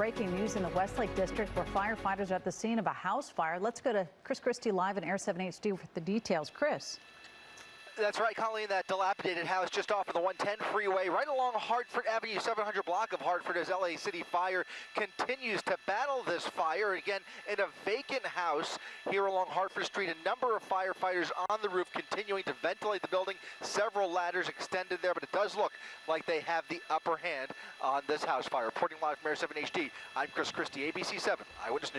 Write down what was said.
breaking news in the Westlake District where firefighters are at the scene of a house fire. Let's go to Chris Cristi live in Air 7 HD with the details. Chris. That's right, Colleen. That dilapidated house just off of the 110 freeway, right along Hartford Avenue, 700 block of Hartford, as LA City Fire continues to battle this fire. Again, in a vacant house here along Hartford Street, a number of firefighters on the roof continuing to ventilate the building. Several ladders extended there, but it does look like they have the upper hand on this house fire. Reporting live from Air 7 HD, I'm Chris Cristi, ABC 7 Eyewitness News.